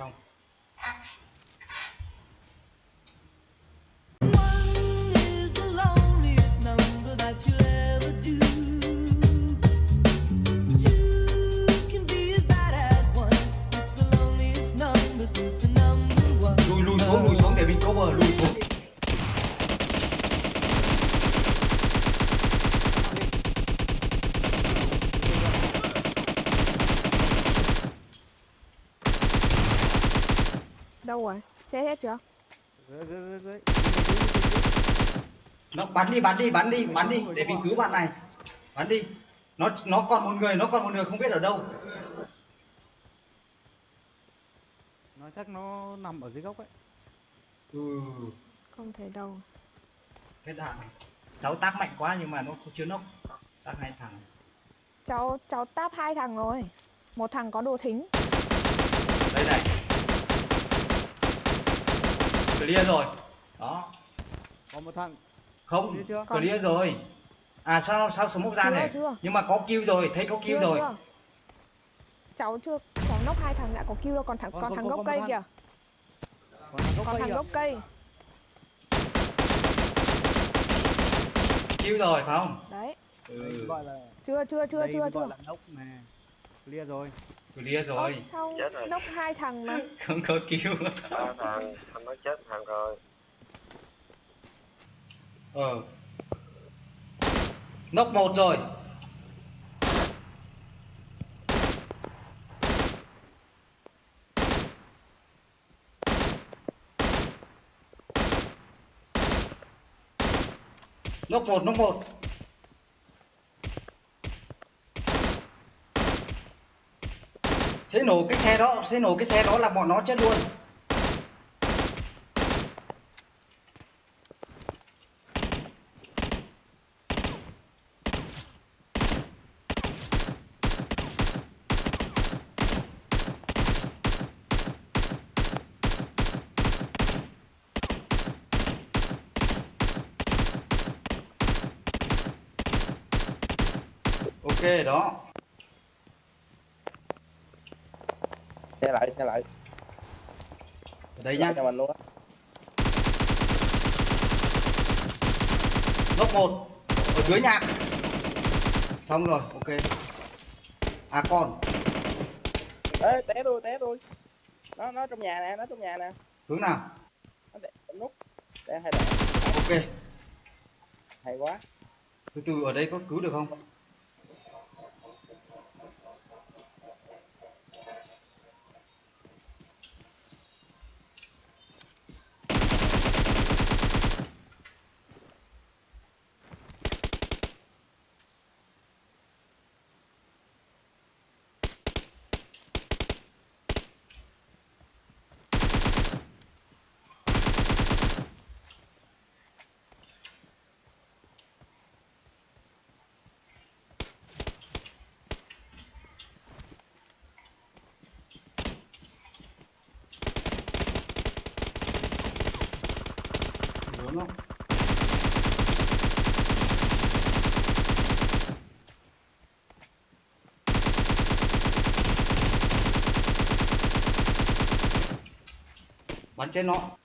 xong lùi xuống lùi xuống để mình cover lùi xuống. Đâu rồi? Chết hết chưa? Dưới, dưới, dưới, dưới. nó bắn đi bắn đi bắn đi bắn đi để mình cứu bạn này bắn đi nó nó còn một người nó còn một người không biết ở đâu Nó chắc nó nằm ở dưới gốc ấy. ừ Không thấy đâu. cái đạn này cháu tác mạnh quá nhưng mà nó chưa nốc tác hai thằng Cháu cháu táp hai thằng rồi. Một thằng có đồ thính. đây này clear rồi đó Còn một thằng. không Clear clear rồi à sao sao smoke ra Chưa, này chưa. nhưng mà có kill rồi thấy có kill Chưa, rồi chưa? Cháu chưa cháu nốc hai thằng đã có kill đâu còn thằng Còn- còn còn- thằng gốc cây kìa. Còn thằng gốc Còn cây thằng kìa. gốc cây. kill rồi phải không Đấy. Ừ. là Chưa chưa chưa đây chưa gọi chưa. Clear rồi. clear rồi sao Chết rồi. nốc hai thằng mà. không có kill ba thằng anh nói chết thằng rồi ờ nốc một rồi nốc một nốc một sẽ nổ cái xe đó, sẽ nổ cái xe đó là bọn nó chết luôn. Ok, đó. Xe lại xe lại. Ở đây nhá. Cho mình luôn á. Lốc một. Ở dưới nhạc xong rồi ok. À con. Ê té tôi té tôi. Nó nó trong nhà nè nó trong nhà nè. Hướng nào? Nó để nút. Để hai đạn ok. Hay quá. Từ từ ở đây có cứu được không đúng không? Bắn trên nó.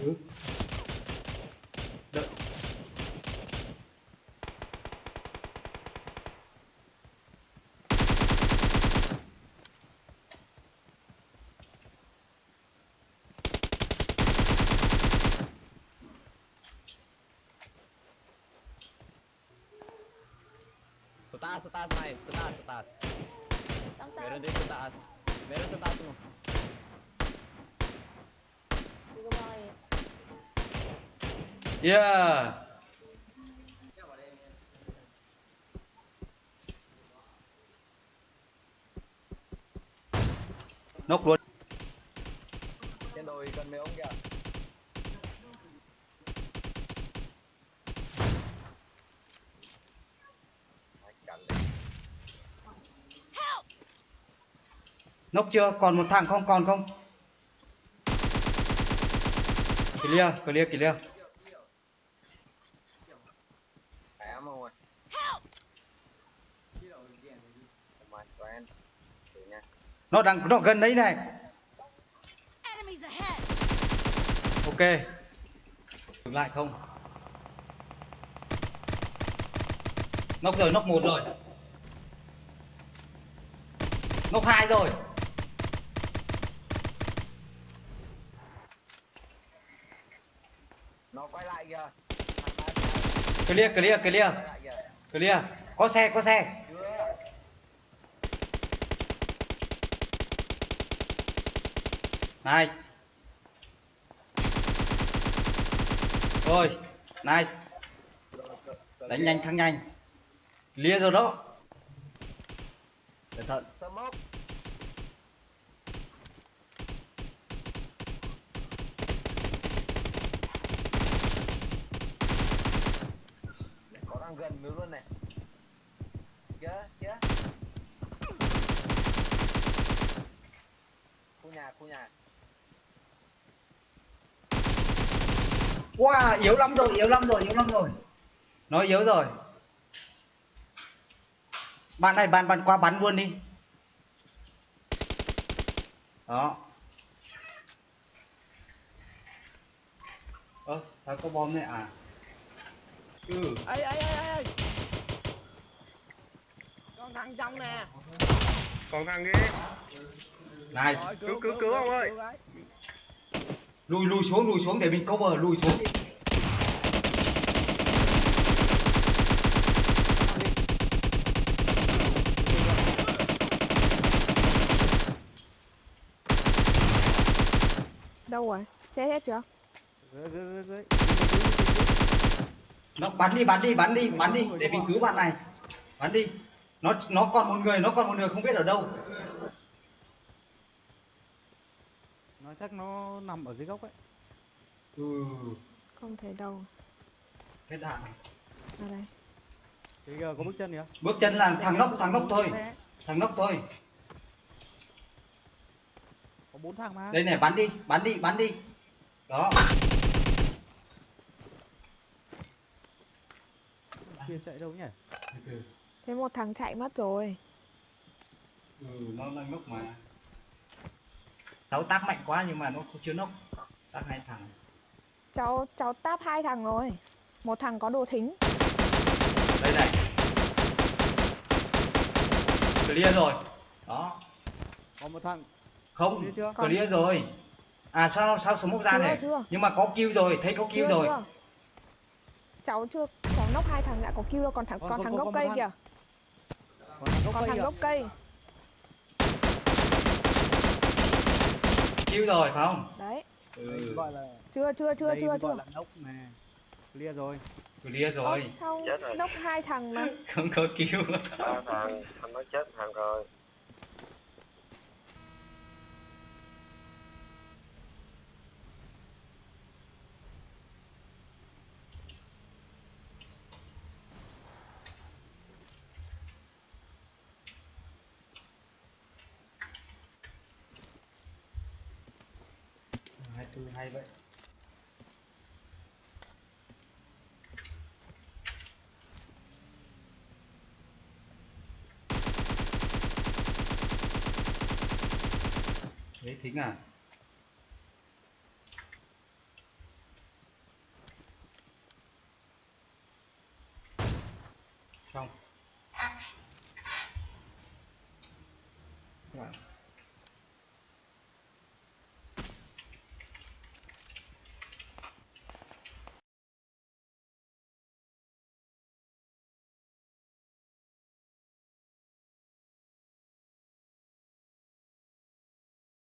Ừ. Đợi. Sa taas, sa taas, Ryan. Sa taas, sa taas. Meron din sa taas. Meron sa taas mo. Yeah. Nốc luôn. Trên đồi gần mấy ông kìa. Nốc chưa? Còn một thằng không? Còn không? Clear, clear, clear. Nó đang nó gần đấy này. Ok. Dừng lại không? Nốc rồi, nốc một rồi. Nốc hai rồi. Nó quay lại kìa. Clear, clear, clear. Clear. Có xe, có xe. Này. Rồi, này. Đánh nhanh thắng nhanh. Clear rồi đó. Cẩn thận. Đang gần nữa luôn này. kia kia Khu nhà, khu nhà. Wow, yếu lắm rồi, yếu lắm rồi, yếu lắm rồi. Nó yếu rồi. Bạn này, bạn bạn qua bắn luôn đi. Đó. Ơ, sao có bom này à? Ừ. ấy ấy ấy ấy. con thằng trong nè Còn thằng kia. Này, Cứu, cứu, cứu ông ơi. cứu. Lùi lùi xuống, lùi xuống để mình cover, lùi xuống đi. Đâu rồi? Chết hết chưa? Nó bắn đi, bắn đi, bắn đi, bắn đi để mình cứu bạn này. Bắn đi. Nó nó còn một người, nó còn một người không biết ở đâu. Nói chắc nó nằm ở dưới gốc ấy Ừ. Không thấy đâu. Hết đạn này. Ở đây. Thì giờ có bước chân kìa Bước chân là thằng nóc, thằng nóc thôi. Thằng nóc thôi. Có bốn thằng mà Đây này, bắn đi, bắn đi, bắn đi. Đó. kia chạy đâu nhỉ Thế một thằng chạy mất rồi. Ừ, nó đang nốc mà. Cháu tác mạnh quá nhưng mà nó chưa nốc. Tác hai thằng. Cháu cháu táp hai thằng rồi. Một thằng có đồ thính. Đây này. Clear rồi. Đó. có một thằng Không, Clear chưa? clear rồi. À sao sao smoke ra Chưa, này? chưa. Nhưng mà có kill rồi, thấy có kill Chưa, rồi. chưa? Cháu chưa, cháu nốc hai thằng đã có kill đâu, còn thằng Còn còn có- thằng gốc cây kìa, còn thằng gốc còn cây thằng. Kill rồi phải không? Đấy. Ừ, gọi là Chưa chưa chưa đây chưa chưa. gọi là nốc nè clear rồi clear rồi. sao Chết rồi. nốc hai thằng mà. Không có kill. Ba thằng. Anh nói chết thằng rồi. 24 hay vậy. Đấy thính à? Xong. À. Right.